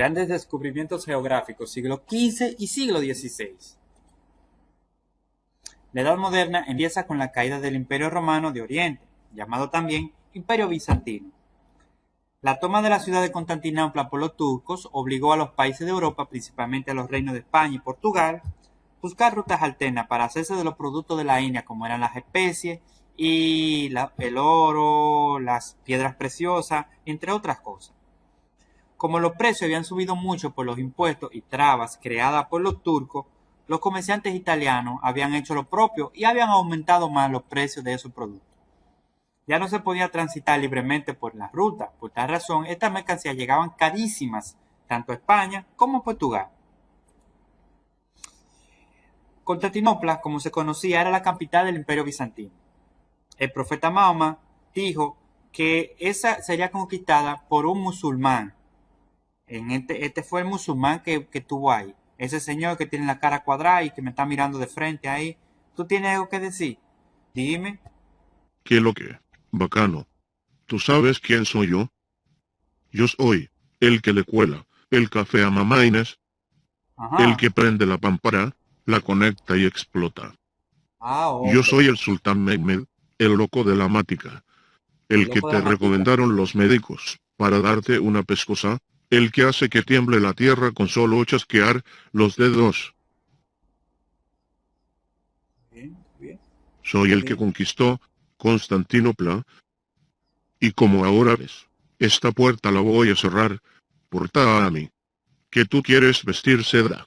Grandes descubrimientos geográficos, siglo XV y siglo XVI. La Edad Moderna empieza con la caída del Imperio Romano de Oriente, llamado también Imperio Bizantino. La toma de la ciudad de Constantinopla por los turcos obligó a los países de Europa, principalmente a los reinos de España y Portugal, buscar rutas alternas para hacerse de los productos de la India, como eran las especies y el oro, las piedras preciosas, entre otras cosas. Como los precios habían subido mucho por los impuestos y trabas creadas por los turcos, los comerciantes italianos habían hecho lo propio y habían aumentado más los precios de esos productos ya no se podía transitar libremente por la ruta. Por tal razón, estas mercancías llegaban carísimas tanto a España como a Portugal. Constantinopla, como se conocía, era la capital del imperio bizantino. El profeta Mahoma dijo que esa sería conquistada por un musulmán. En este, este fue el musulmán que, que tuvo ahí. Ese señor que tiene la cara cuadrada y que me está mirando de frente ahí. ¿Tú tienes algo que decir? Dime. ¿Qué es lo que? Bacano. ¿Tú sabes quién soy yo? Yo soy el que le cuela el café a mamá Inés, el que prende la pámpara, la conecta y explota. Ah, yo soy el sultán Mehmed, el loco de la mática, el, que te recomendaron los médicos para darte una pescosa, el que hace que tiemble la tierra con solo chasquear los dedos. Soy el que conquistó Constantinopla. Y como ahora ves, esta puerta la voy a cerrar, porta a mí. Que tú quieres vestir seda.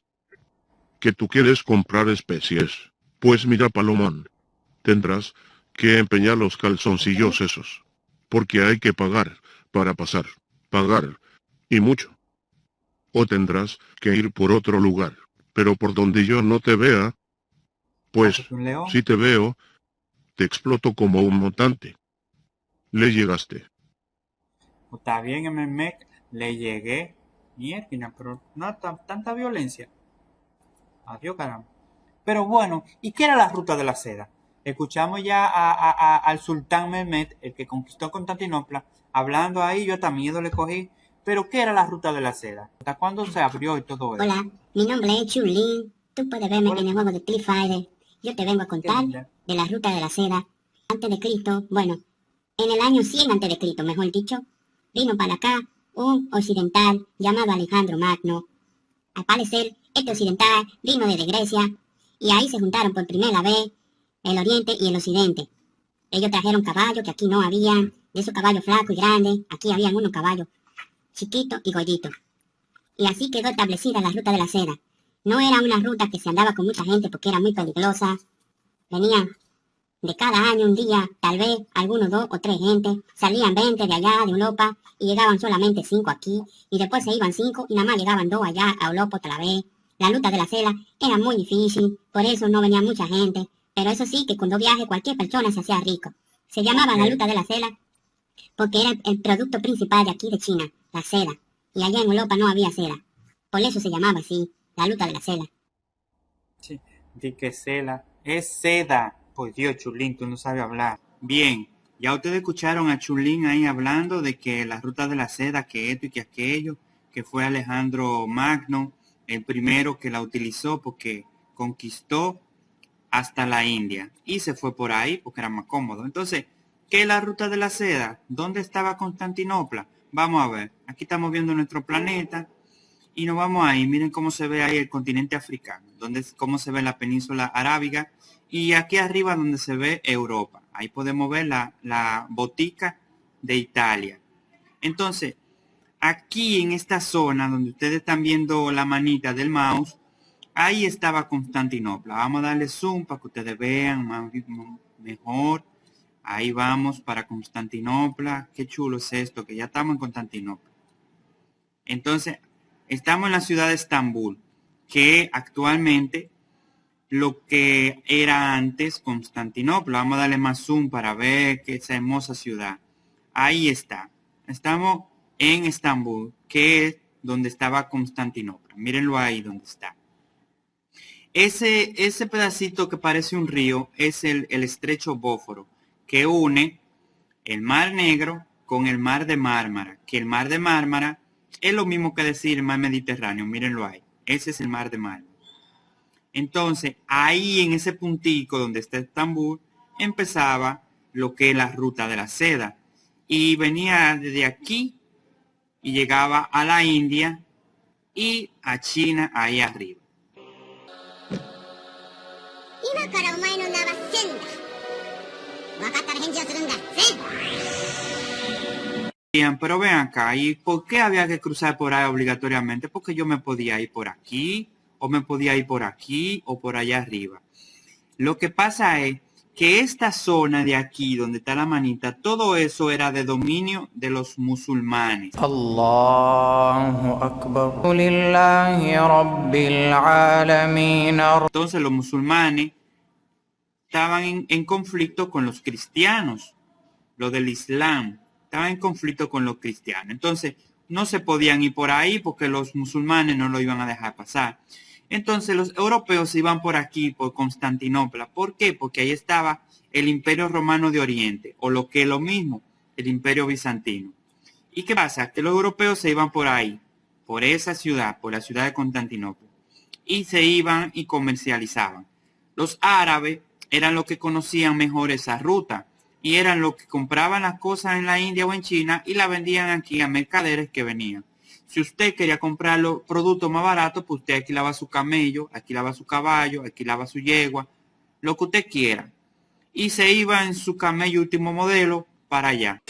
Que tú quieres comprar especies. Pues mira Palomón. Tendrás que empeñar los calzoncillos esos. Porque hay que pagar, para pasar. Pagar. Y mucho. O tendrás que ir por otro lugar. Pero por donde yo no te vea, pues, si te veo, te exploto como un mutante. Le llegaste. Está bien, MMEC, le llegué. Mierda, pero no tanta violencia. Adiós, caramba. Pero bueno, ¿y qué era la ruta de la seda? Escuchamos ya al sultán Mehmet, el que conquistó Constantinopla, hablando ahí, yo hasta miedo le cogí. Pero ¿qué era la ruta de la seda? ¿Hasta cuándo se abrió y todo eso? Hola, mi nombre es Chulín. Tú puedes verme en el juego de Cliff Yo te vengo a contar de la ruta de la seda antes de Cristo, bueno, en el año 100 antes de Cristo, mejor dicho, vino para acá un occidental llamado Alejandro Magno. Al parecer, este occidental vino desde Grecia y ahí se juntaron por primera vez el oriente y el occidente. Ellos trajeron caballos que aquí no había, de esos caballos flacos y grandes, aquí habían unos caballos chiquitos y gorditos. Y así quedó establecida la ruta de la seda. No era una ruta que se andaba con mucha gente porque era muy peligrosa, Venían de cada año un día, tal vez algunos dos o tres gente, salían 20 de allá de Europa y llegaban solamente cinco aquí, y después se iban cinco y nada más llegaban dos allá a Europa otra vez. La luta de la cela era muy difícil, por eso no venía mucha gente, pero eso sí que cuando viaje cualquier persona se hacía rico. Se llamaba la luta de la cela porque era el producto principal de aquí de China, la seda, y allá en Europa no había seda. Por eso se llamaba así, la luta de la cela. Sí, di que cela es seda. Pues Dios, Chulín, tú no sabes hablar. Bien, ya ustedes escucharon a Chulín ahí hablando de que la ruta de la seda, que esto y que aquello, que fue Alejandro Magno, el primero que la utilizó porque conquistó hasta la India y se fue por ahí porque era más cómodo. Entonces, ¿qué es la ruta de la seda? ¿Dónde estaba Constantinopla? Vamos a ver, aquí estamos viendo nuestro planeta y nos vamos ahí. Miren cómo se ve ahí el continente africano, donde, cómo se ve la península arábiga y aquí arriba donde se ve Europa. Ahí podemos ver la, la botica de Italia. Entonces, aquí en esta zona donde ustedes están viendo la manita del mouse, ahí estaba Constantinopla. Vamos a darle zoom para que ustedes vean más, mejor. Ahí vamos para Constantinopla. Qué chulo es esto, que ya estamos en Constantinopla. Entonces, Estamos en la ciudad de Estambul, que actualmente lo que era antes Constantinopla. Vamos a darle más zoom para ver que esa hermosa ciudad. Ahí está. Estamos en Estambul, que es donde estaba Constantinopla. Mírenlo ahí donde está. ese, ese pedacito que parece un río es el, el estrecho Bóforo, que une el Mar Negro con el Mar de Mármara, que el Mar de Mármara es lo mismo que decir Mar Mediterráneo, mírenlo ahí, ese es el Mar de Mármara. Entonces, ahí en ese puntico donde está Estambul, empezaba lo que es la ruta de la seda. Y venía desde aquí y llegaba a la India y a China ahí arriba. Bien, pero vean acá, ¿y por qué había que cruzar por ahí obligatoriamente? Porque yo me podía ir por aquí, o me podía ir por aquí, o por allá arriba. Lo que pasa es que esta zona de aquí, donde está la manita, todo eso era de dominio de los musulmanes. Entonces los musulmanes estaban en, conflicto con los cristianos, lo del Islam, estaban en conflicto con los cristianos. Entonces no se podían ir por ahí porque los musulmanes no lo iban a dejar pasar. Entonces los europeos iban por aquí, por Constantinopla. ¿Por qué? Porque ahí estaba el Imperio Romano de Oriente, o lo que es lo mismo, el Imperio Bizantino. ¿Y qué pasa? Que los europeos se iban por ahí, por esa ciudad, por la ciudad de Constantinopla, y se iban y comercializaban. Los árabes eran los que conocían mejor esa ruta y eran los que compraban las cosas en la India o en China y la vendían aquí a mercaderes que venían. Si usted quería comprar los productos más baratos, pues usted alquilaba su camello, alquilaba su caballo, alquilaba su yegua, lo que usted quiera. Y se iba en su camello último modelo para allá.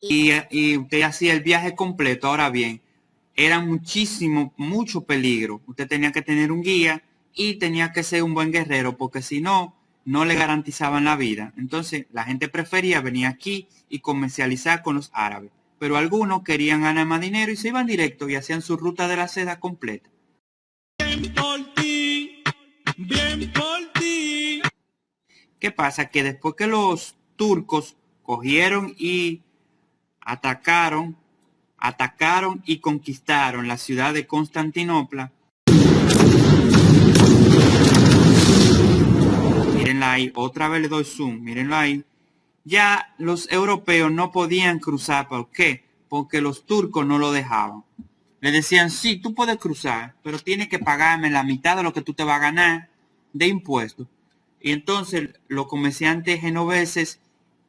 Y, y usted hacía el viaje completo. Ahora bien, era muchísimo, mucho peligro. Usted tenía que tener un guía y tenía que ser un buen guerrero, porque si no, no le garantizaban la vida. Entonces la gente prefería venir aquí y comercializar con los árabes. Pero algunos querían ganar más dinero y se iban directo y hacían su ruta de la seda completa. Bien por ti, bien por ti. ¿Qué pasa? Que después que los turcos cogieron y atacaron, atacaron y conquistaron la ciudad de Constantinopla, mírenla ahí, otra vez le doy zoom, mírenlo ahí, ya los europeos no podían cruzar. ¿Por qué? Porque los turcos no lo dejaban. Le decían, sí, tú puedes cruzar, pero tienes que pagarme la mitad de lo que tú te vas a ganar de impuestos. Y entonces los comerciantes genoveses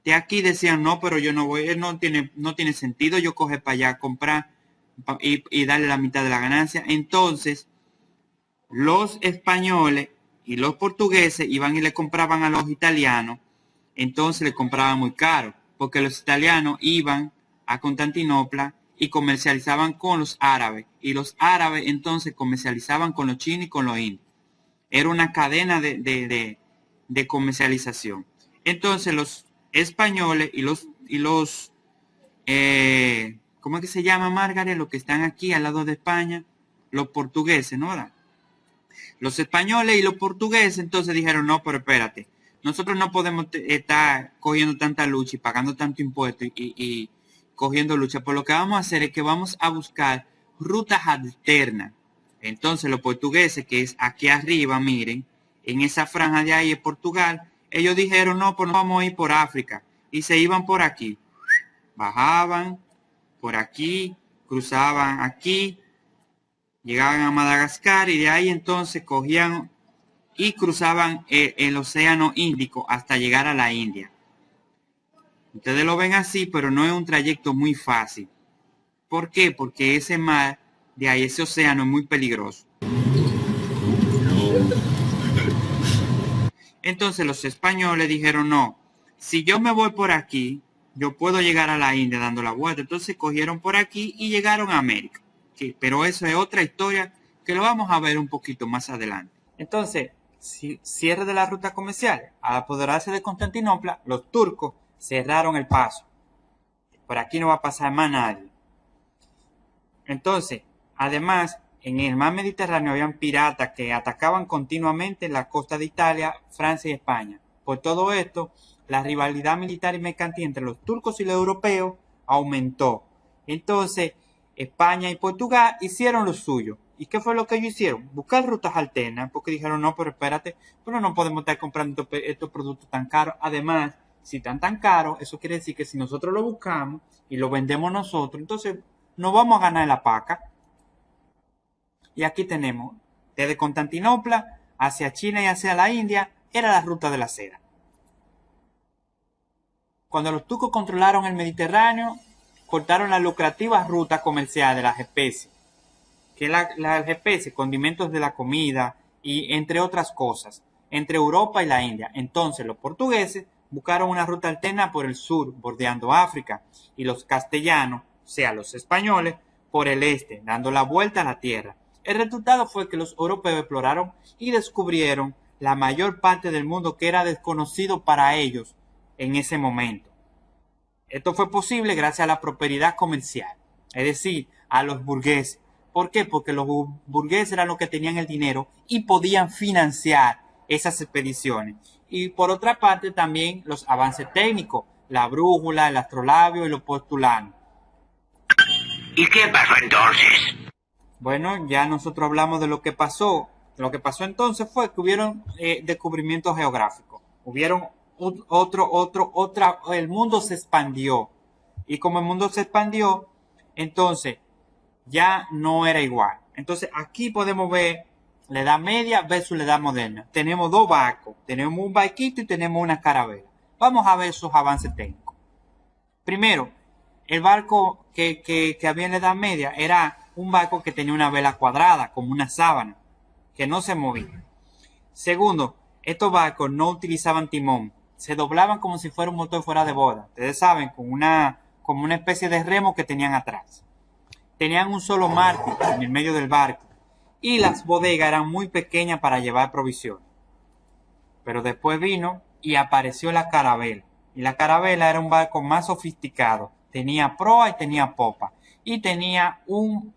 de aquí decían, no, pero yo no voy, no tiene, no tiene sentido yo coger para allá, comprar y, y darle la mitad de la ganancia. Entonces, los españoles y los portugueses iban y le compraban a los italianos entonces le compraban muy caro, porque los italianos iban a Constantinopla y comercializaban con los árabes, y los árabes entonces comercializaban con los chinos y con los indios. Era una cadena de, comercialización. Entonces los españoles y los, y los eh, ¿cómo es que se llama, Margaret? Los que están aquí al lado de España, los portugueses, ¿no? Los españoles y los portugueses entonces dijeron, no, pero espérate, nosotros no podemos estar cogiendo tanta lucha y pagando tanto impuesto y, cogiendo lucha. Por lo que vamos a hacer es que vamos a buscar rutas alternas. Entonces los portugueses, que es aquí arriba, miren, en esa franja de ahí en Portugal, ellos dijeron, no, pues no vamos a ir por África. Y se iban por aquí. Bajaban por aquí, cruzaban aquí, llegaban a Madagascar y de ahí entonces cogían y cruzaban eh, el, océano Índico hasta llegar a la India. Ustedes lo ven así, pero no es un trayecto muy fácil. ¿Por qué? Porque ese mar de ahí, ese océano es muy peligroso. Entonces los españoles dijeron, no, si yo me voy por aquí, yo puedo llegar a la India dando la vuelta. Entonces cogieron por aquí y llegaron a América. pero eso es otra historia que lo vamos a ver un poquito más adelante. Entonces, cierre de la ruta comercial. Al apoderarse de Constantinopla, los turcos cerraron el paso. Por aquí no va a pasar más nadie. Entonces, además, en el mar Mediterráneo habían piratas que atacaban continuamente la costa de Italia, Francia y España. Por todo esto, la rivalidad militar y mercantil entre los turcos y los europeos aumentó. Entonces, España y Portugal hicieron lo suyo. ¿Y qué fue lo que ellos hicieron? Buscar rutas alternas, porque dijeron, no, pero espérate, pero no podemos estar comprando estos, productos tan caros. Además, si están tan caros, eso quiere decir que si nosotros lo buscamos y lo vendemos nosotros, entonces no vamos a ganar la paca. Y aquí tenemos, desde Constantinopla hacia China y hacia la India, era la ruta de la seda. Cuando los turcos controlaron el Mediterráneo, cortaron las lucrativas rutas comerciales de las especies, que las especies, condimentos de la comida y entre otras cosas, entre Europa y la India. Entonces los portugueses buscaron una ruta alterna por el sur, bordeando África, y los castellanos, o sea, los españoles, por el este, dando la vuelta a la tierra. El resultado fue que los europeos exploraron y descubrieron la mayor parte del mundo que era desconocido para ellos en ese momento. Esto fue posible gracias a la prosperidad comercial, es decir, a los burgueses. ¿Por qué? Porque los burgueses eran los que tenían el dinero y podían financiar esas expediciones. Y por otra parte también los avances técnicos, la brújula, el astrolabio y los postulanos. ¿Y qué pasó entonces? Bueno, ya nosotros hablamos de lo que pasó. Lo que pasó entonces fue que hubieron eh, descubrimientos geográficos. Hubieron otro, otro, otra, el mundo se expandió. Y como el mundo se expandió, entonces ya no era igual. Entonces aquí podemos ver la edad media versus la edad moderna. Tenemos dos barcos, tenemos un barquito y tenemos una carabela. Vamos a ver sus avances técnicos. Primero, el barco que, que había en la edad media era un barco que tenía una vela cuadrada, como una sábana, que no se movía. Segundo, estos barcos no utilizaban timón, se doblaban como si fuera un motor fuera de boda. Ustedes saben, con una, como una especie de remo que tenían atrás. Tenían un solo mártir en el medio del barco y las bodegas eran muy pequeñas para llevar provisiones. Pero después vino y apareció la carabela. Y la carabela era un barco más sofisticado. Tenía proa y tenía popa. Y tenía un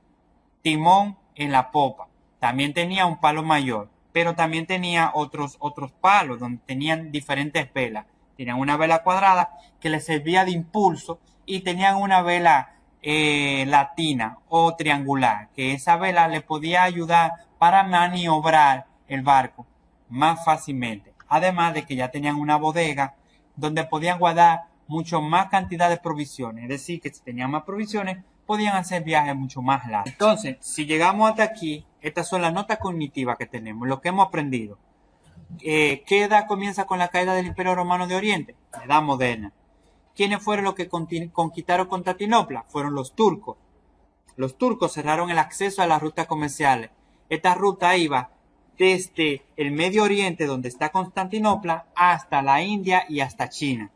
timón en la popa. También tenía un palo mayor pero también tenía otros, otros palos donde tenían diferentes velas. Tenían una vela cuadrada que les servía de impulso y tenían una vela eh, latina o triangular, que esa vela le podía ayudar para maniobrar el barco más fácilmente. Además de que ya tenían una bodega donde podían guardar mucho más cantidad de provisiones. Es decir, que si tenían más provisiones, podían hacer viajes mucho más largos. Entonces, si llegamos hasta aquí, estas son las notas cognitivas que tenemos, lo que hemos aprendido. Eh, ¿Qué edad comienza con la caída del Imperio Romano de Oriente? edad moderna. ¿Quiénes fueron los que conquistaron Constantinopla? Fueron los turcos. Los turcos cerraron el acceso a las rutas comerciales. Esta ruta iba desde el Medio Oriente, donde está Constantinopla, hasta la India y hasta China.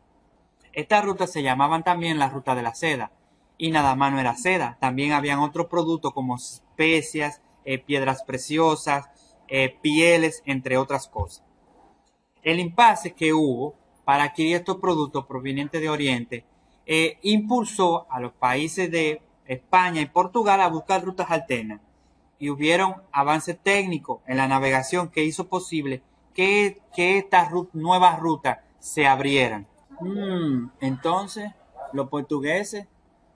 Estas rutas se llamaban también la ruta de la seda y nada más no era seda, también habían otros productos como especias, eh, piedras preciosas, eh, pieles, entre otras cosas. El impasse que hubo para adquirir estos productos provenientes de Oriente eh, impulsó a los países de España y Portugal a buscar rutas alternas y hubieron avances técnicos en la navegación que hizo posible que, que estas nuevas rutas se abrieran. Mm, entonces, los portugueses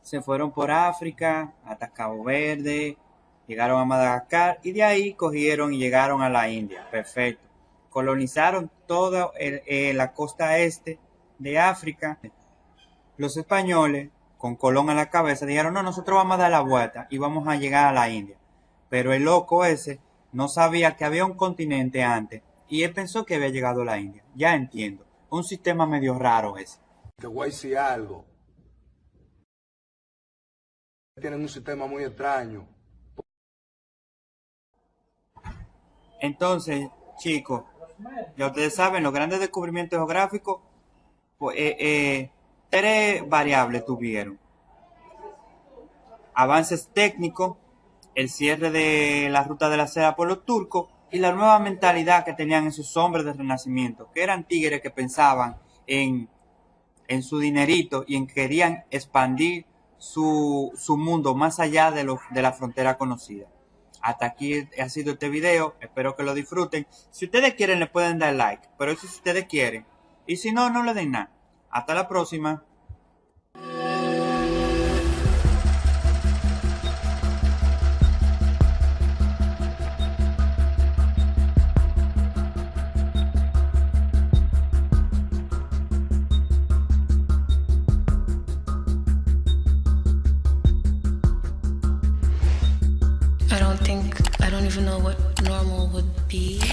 se fueron por África hasta Cabo Verde, llegaron a Madagascar y de ahí cogieron y llegaron a la India. Perfecto. Colonizaron toda eh, la costa este de África. Los españoles, con Colón a la cabeza, dijeron, no, nosotros vamos a dar la vuelta y vamos a llegar a la India. Pero el loco ese no sabía que había un continente antes y él pensó que había llegado a la India. Ya entiendo. Un sistema medio raro ese. Te voy a decir algo tienen un sistema muy extraño. Entonces, chicos, ya ustedes saben, los grandes descubrimientos geográficos, pues, eh, eh, tres variables tuvieron. Avances técnicos, el cierre de la ruta de la seda por los turcos y la nueva mentalidad que tenían esos hombres del renacimiento, que eran tigres que pensaban en, en su dinerito y en que querían expandir su, su mundo más allá de, lo, de la frontera conocida. Hasta aquí ha sido este video, espero que lo disfruten. Si ustedes quieren le pueden dar like, pero eso si ustedes quieren. Y si no, no le den nada. Hasta la próxima. Even know what normal would be.